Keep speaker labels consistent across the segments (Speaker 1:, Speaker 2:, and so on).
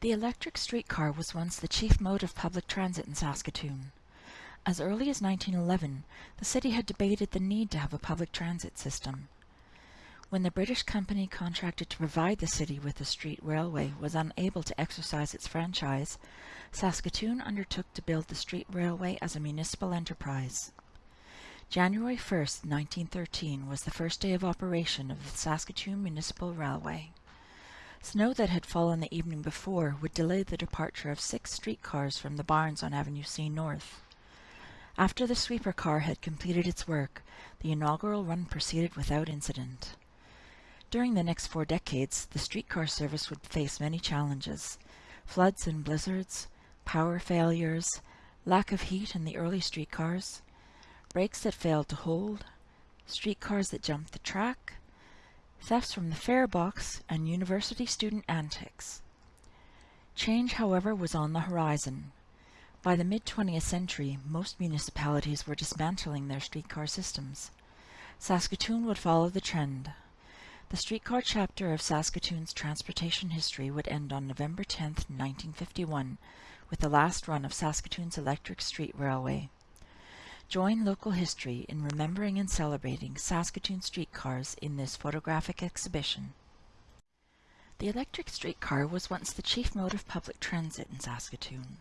Speaker 1: The electric streetcar was once the chief mode of public transit in Saskatoon. As early as 1911, the city had debated the need to have a public transit system. When the British company contracted to provide the city with a street railway was unable to exercise its franchise, Saskatoon undertook to build the street railway as a municipal enterprise. January 1, 1913 was the first day of operation of the Saskatoon Municipal Railway. Snow that had fallen the evening before would delay the departure of six streetcars from the barns on Avenue C North. After the sweeper car had completed its work, the inaugural run proceeded without incident. During the next four decades, the streetcar service would face many challenges. Floods and blizzards, power failures, lack of heat in the early streetcars, brakes that failed to hold, streetcars that jumped the track, thefts from the fare box, and university student antics. Change, however, was on the horizon. By the mid-20th century, most municipalities were dismantling their streetcar systems. Saskatoon would follow the trend. The streetcar chapter of Saskatoon's transportation history would end on November 10, 1951, with the last run of Saskatoon's electric street railway. Join local history in remembering and celebrating Saskatoon streetcars in this photographic exhibition. The electric streetcar was once the chief mode of public transit in Saskatoon.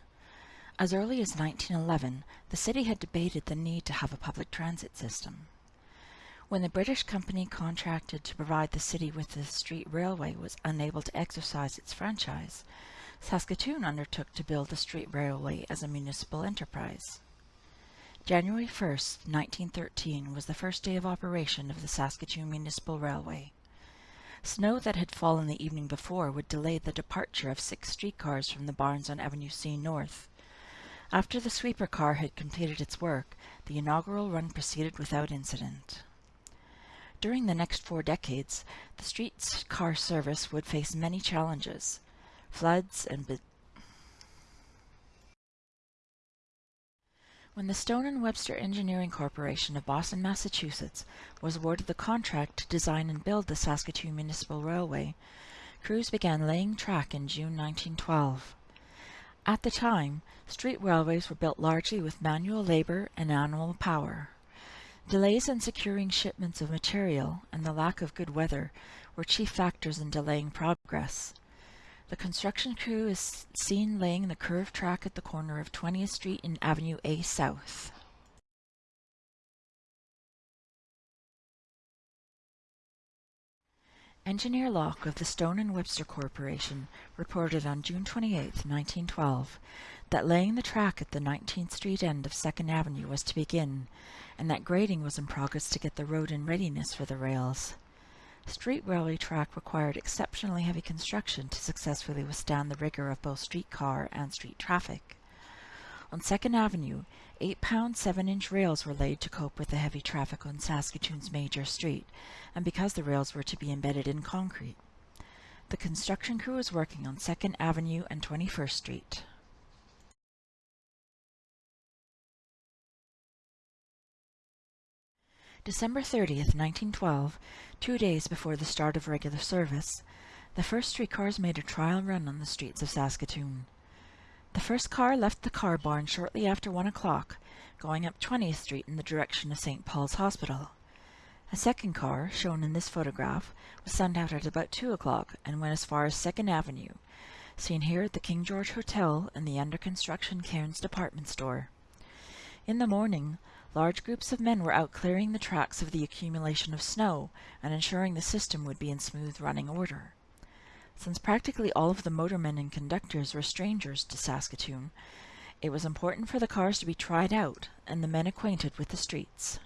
Speaker 1: As early as 1911, the city had debated the need to have a public transit system. When the British company contracted to provide the city with the street railway was unable to exercise its franchise, Saskatoon undertook to build the street railway as a municipal enterprise. January 1, 1913 was the first day of operation of the Saskatoon Municipal Railway. Snow that had fallen the evening before would delay the departure of six streetcars from the barns on Avenue C North. After the sweeper car had completed its work, the inaugural run proceeded without incident. During the next four decades, the streetcar service would face many challenges. Floods and When the Stone and Webster Engineering Corporation of Boston, Massachusetts was awarded the contract to design and build the Saskatoon Municipal Railway, crews began laying track in June 1912. At the time, street railways were built largely with manual labor and animal power. Delays in securing shipments of material and the lack of good weather were chief factors in delaying progress. The construction crew is seen laying the curved track at the corner of 20th Street and Avenue A South. Engineer Locke of the Stone and Webster Corporation reported on June 28, 1912, that laying the track at the 19th Street end of 2nd Avenue was to begin, and that grading was in progress to get the road in readiness for the rails. Street railway track required exceptionally heavy construction to successfully withstand the rigor of both streetcar and street traffic. On 2nd Avenue, 8-pound 7-inch rails were laid to cope with the heavy traffic on Saskatoon's major street, and because the rails were to be embedded in concrete. The construction crew was working on 2nd Avenue and 21st Street. December 30th, 1912, two days before the start of regular service, the first streetcars made a trial run on the streets of Saskatoon. The first car left the car barn shortly after one o'clock, going up 20th Street in the direction of St. Paul's Hospital. A second car, shown in this photograph, was sent out at about 2 o'clock and went as far as 2nd Avenue, seen here at the King George Hotel and the under construction Cairns department store. In the morning, Large groups of men were out clearing the tracks of the accumulation of snow and ensuring the system would be in smooth running order. Since practically all of the motormen and conductors were strangers to Saskatoon, it was important for the cars to be tried out and the men acquainted with the streets.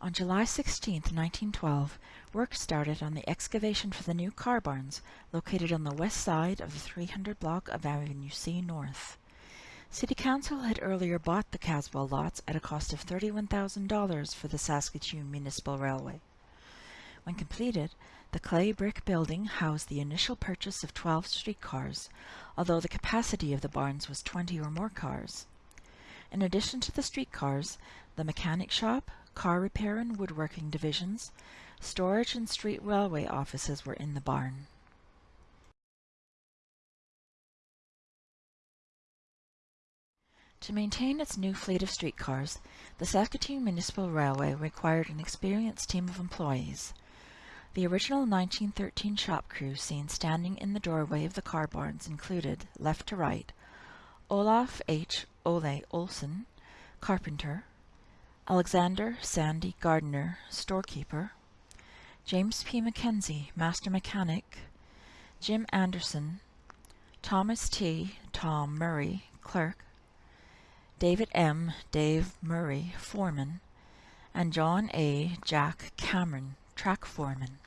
Speaker 1: On July 16, 1912, work started on the excavation for the new car barns located on the west side of the 300 block of Avenue C North. City Council had earlier bought the Caswell lots at a cost of $31,000 for the Saskatoon Municipal Railway. When completed, the clay brick building housed the initial purchase of 12 streetcars, although the capacity of the barns was 20 or more cars. In addition to the streetcars, the mechanic shop, car repair and woodworking divisions, storage and street railway offices were in the barn. To maintain its new fleet of streetcars, the Saskatoon Municipal Railway required an experienced team of employees. The original 1913 shop crew seen standing in the doorway of the car barns included, left to right, Olaf H. Ole Olsen, carpenter, Alexander Sandy Gardner, storekeeper, James P. Mackenzie, master mechanic, Jim Anderson, Thomas T. Tom Murray, clerk, David M. Dave Murray, foreman, and John A. Jack Cameron, track foreman.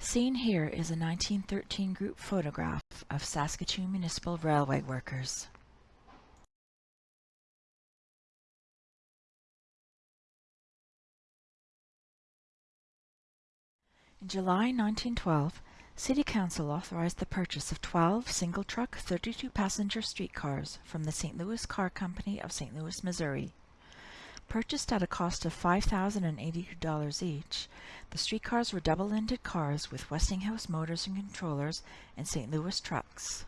Speaker 1: Seen here is a 1913 group photograph of Saskatoon Municipal Railway workers. In July 1912, City Council authorized the purchase of 12 single-truck 32-passenger streetcars from the St. Louis Car Company of St. Louis, Missouri. Purchased at a cost of $5,082 each, the streetcars were double-ended cars with Westinghouse motors and controllers and St. Louis trucks.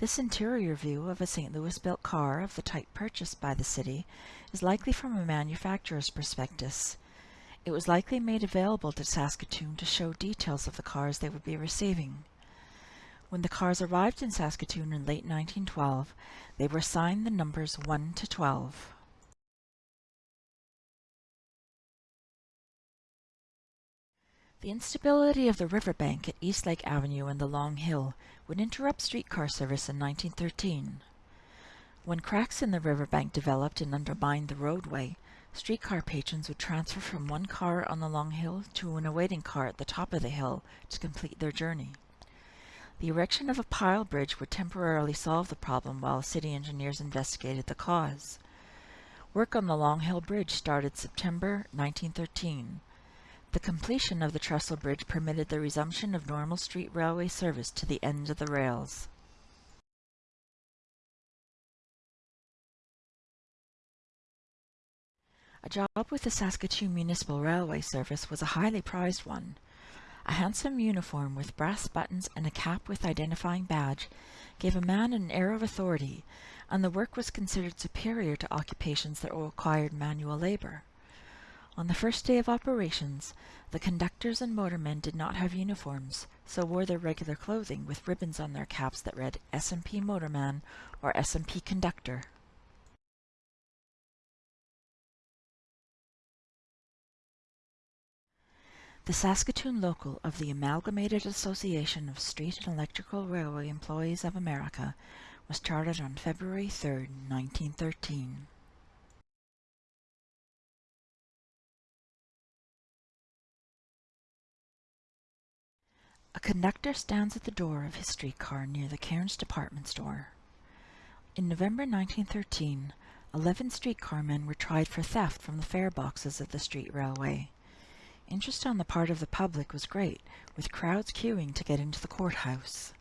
Speaker 1: This interior view of a St. Louis-built car of the type purchased by the city is likely from a manufacturer's prospectus. It was likely made available to Saskatoon to show details of the cars they would be receiving. When the cars arrived in Saskatoon in late 1912, they were assigned the numbers 1 to 12. The instability of the riverbank at Eastlake Avenue and the Long Hill would interrupt streetcar service in 1913. When cracks in the riverbank developed and undermined the roadway, Streetcar patrons would transfer from one car on the long hill to an awaiting car at the top of the hill to complete their journey. The erection of a pile bridge would temporarily solve the problem while city engineers investigated the cause. Work on the Long Hill Bridge started September 1913. The completion of the trestle bridge permitted the resumption of normal street railway service to the end of the rails. A job with the Saskatoon Municipal Railway Service was a highly prized one. A handsome uniform with brass buttons and a cap with identifying badge gave a man an air of authority, and the work was considered superior to occupations that required manual labor. On the first day of operations, the conductors and motormen did not have uniforms, so wore their regular clothing with ribbons on their caps that read S&P Motorman or S&P Conductor. The Saskatoon local of the Amalgamated Association of Street and Electrical Railway Employees of America was chartered on February 3, 1913. A conductor stands at the door of his streetcar near the Cairns department store. In November 1913, 11 streetcar men were tried for theft from the fare boxes of the street railway. Interest on the part of the public was great, with crowds queuing to get into the courthouse.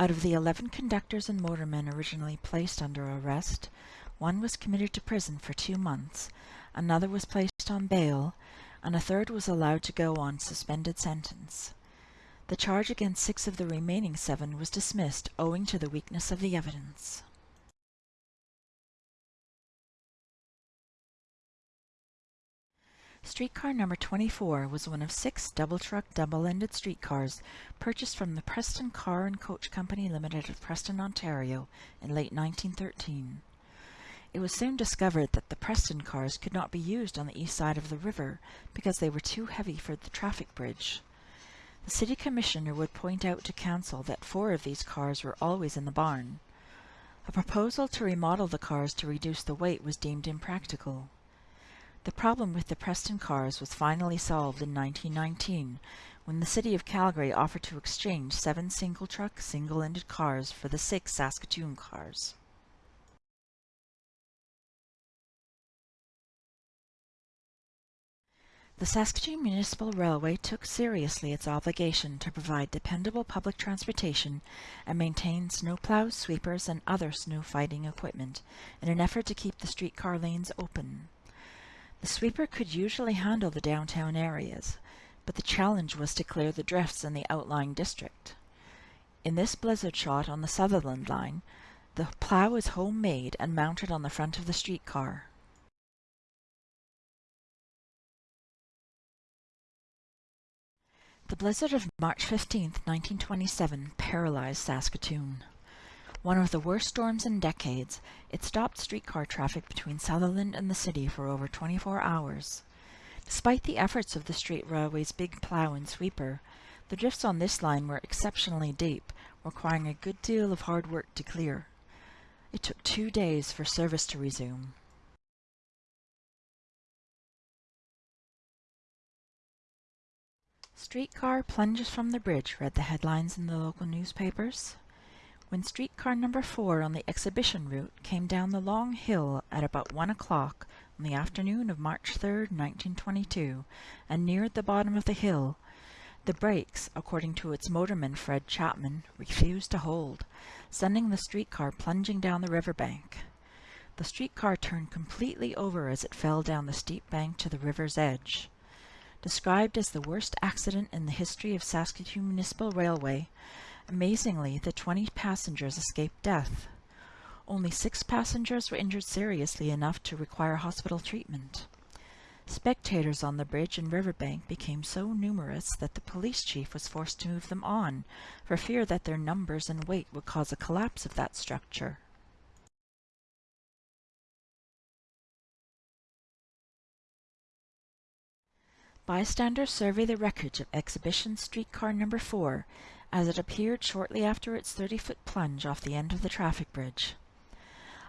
Speaker 1: Out of the 11 conductors and motormen originally placed under arrest, one was committed to prison for two months, another was placed on bail, and a third was allowed to go on suspended sentence. The charge against six of the remaining seven was dismissed owing to the weakness of the evidence. Streetcar number 24 was one of six double-truck, double-ended streetcars purchased from the Preston Car and Coach Company Limited of Preston, Ontario in late 1913. It was soon discovered that the Preston cars could not be used on the east side of the river because they were too heavy for the traffic bridge. The city commissioner would point out to council that four of these cars were always in the barn. A proposal to remodel the cars to reduce the weight was deemed impractical. The problem with the Preston cars was finally solved in 1919 when the city of Calgary offered to exchange seven single-truck, single-ended cars for the six Saskatoon cars. The Saskatoon Municipal Railway took seriously its obligation to provide dependable public transportation and maintain snowplows, sweepers, and other snow fighting equipment in an effort to keep the streetcar lanes open. The sweeper could usually handle the downtown areas, but the challenge was to clear the drifts in the outlying district. In this blizzard shot on the Sutherland line, the plow is homemade and mounted on the front of the streetcar. The blizzard of March 15, 1927 paralyzed Saskatoon. One of the worst storms in decades, it stopped streetcar traffic between Sutherland and the city for over 24 hours. Despite the efforts of the Street Railway's big plow and sweeper, the drifts on this line were exceptionally deep, requiring a good deal of hard work to clear. It took two days for service to resume. Streetcar plunges from the bridge, read the headlines in the local newspapers. When streetcar number four on the exhibition route came down the long hill at about one o'clock on the afternoon of March 3, 1922, and neared the bottom of the hill, the brakes, according to its motorman Fred Chapman, refused to hold, sending the streetcar plunging down the riverbank. The streetcar turned completely over as it fell down the steep bank to the river's edge. Described as the worst accident in the history of Saskatoon Municipal Railway, amazingly the 20 passengers escaped death. Only six passengers were injured seriously enough to require hospital treatment. Spectators on the bridge and riverbank became so numerous that the police chief was forced to move them on, for fear that their numbers and weight would cause a collapse of that structure. Bystanders survey the wreckage of Exhibition Streetcar Number 4 as it appeared shortly after its 30-foot plunge off the end of the traffic bridge.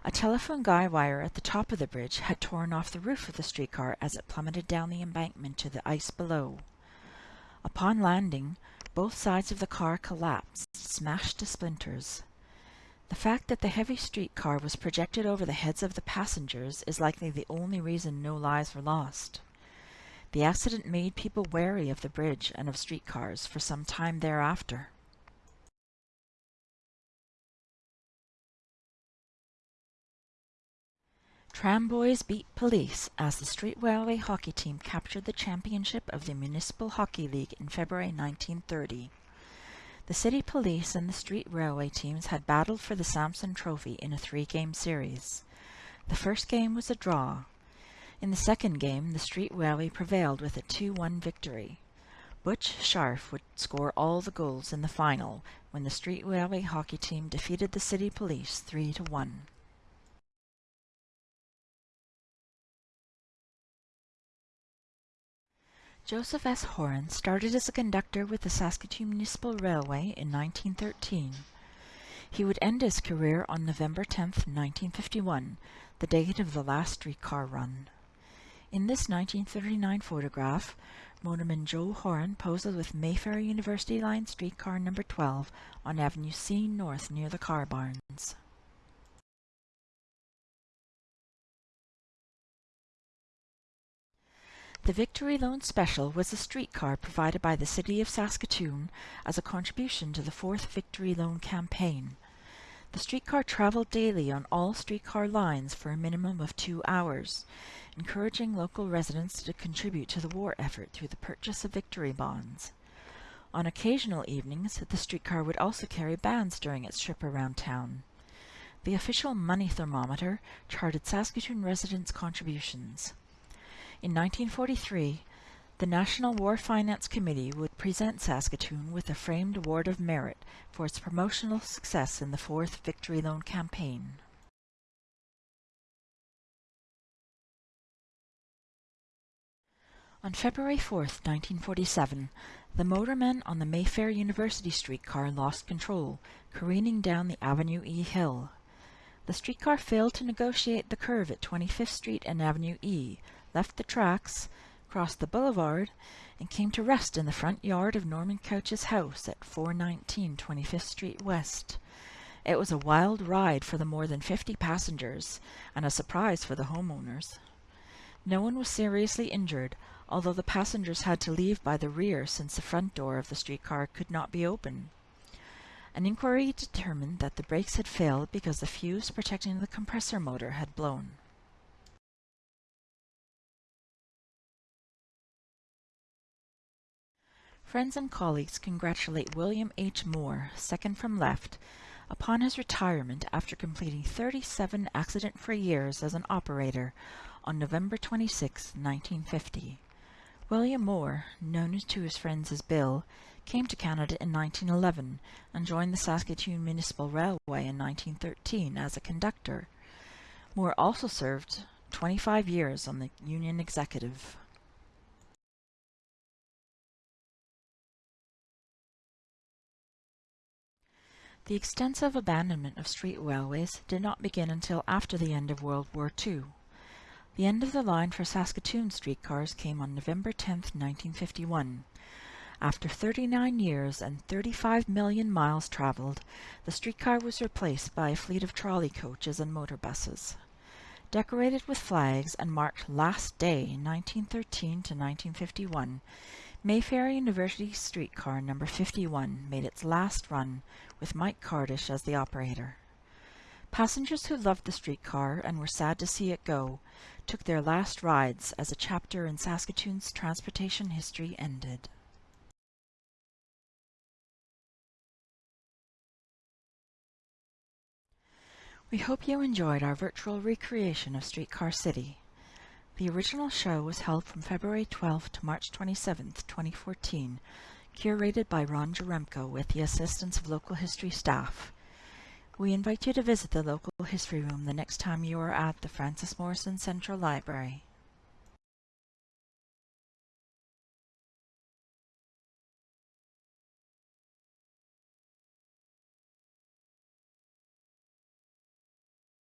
Speaker 1: A telephone guy wire at the top of the bridge had torn off the roof of the streetcar as it plummeted down the embankment to the ice below. Upon landing, both sides of the car collapsed, smashed to splinters. The fact that the heavy streetcar was projected over the heads of the passengers is likely the only reason no lives were lost. The accident made people wary of the bridge and of streetcars for some time thereafter. Tramboys beat police as the Street Railway hockey team captured the championship of the Municipal Hockey League in February 1930. The City Police and the Street Railway teams had battled for the Samson Trophy in a three-game series. The first game was a draw, in the second game, the Street Railway prevailed with a 2-1 victory. Butch Scharf would score all the goals in the final when the Street Railway hockey team defeated the City Police 3-1. Joseph S. Horan started as a conductor with the Saskatoon Municipal Railway in 1913. He would end his career on November 10, 1951, the date of the last streetcar run. In this 1939 photograph, motorman Joe Horan poses with Mayfair University Line streetcar number 12 on Avenue C North near the car barns. The Victory Loan Special was a streetcar provided by the City of Saskatoon as a contribution to the fourth Victory Loan campaign. The streetcar traveled daily on all streetcar lines for a minimum of two hours encouraging local residents to contribute to the war effort through the purchase of victory bonds. On occasional evenings, the streetcar would also carry bands during its trip around town. The official money thermometer charted Saskatoon residents' contributions. In 1943, the National War Finance Committee would present Saskatoon with a framed Award of Merit for its promotional success in the Fourth Victory Loan Campaign. On February 4, 1947, the motormen on the Mayfair University streetcar lost control, careening down the Avenue E hill. The streetcar failed to negotiate the curve at 25th Street and Avenue E, left the tracks, crossed the boulevard, and came to rest in the front yard of Norman Couch's house at 419 25th Street West. It was a wild ride for the more than 50 passengers, and a surprise for the homeowners. No one was seriously injured, although the passengers had to leave by the rear since the front door of the streetcar could not be opened. An inquiry determined that the brakes had failed because the fuse protecting the compressor motor had blown. Friends and colleagues congratulate William H. Moore, second from left, upon his retirement after completing 37 accident-free years as an operator on November 26, 1950. William Moore, known to his friends as Bill, came to Canada in 1911 and joined the Saskatoon Municipal Railway in 1913 as a conductor. Moore also served 25 years on the Union Executive. The extensive abandonment of street railways did not begin until after the end of World War II. The end of the line for Saskatoon streetcars came on November 10, 1951. After 39 years and 35 million miles traveled, the streetcar was replaced by a fleet of trolley coaches and motor buses. Decorated with flags and marked Last Day 1913 to 1951, Mayfair University streetcar number 51 made its last run with Mike Cardish as the operator. Passengers who loved the streetcar and were sad to see it go took their last rides as a chapter in Saskatoon's transportation history ended. We hope you enjoyed our virtual recreation of Streetcar City. The original show was held from February 12 to March 27, 2014, curated by Ron Jaremko with the assistance of local history staff. We invite you to visit the local history room the next time you are at the Frances Morrison Central Library.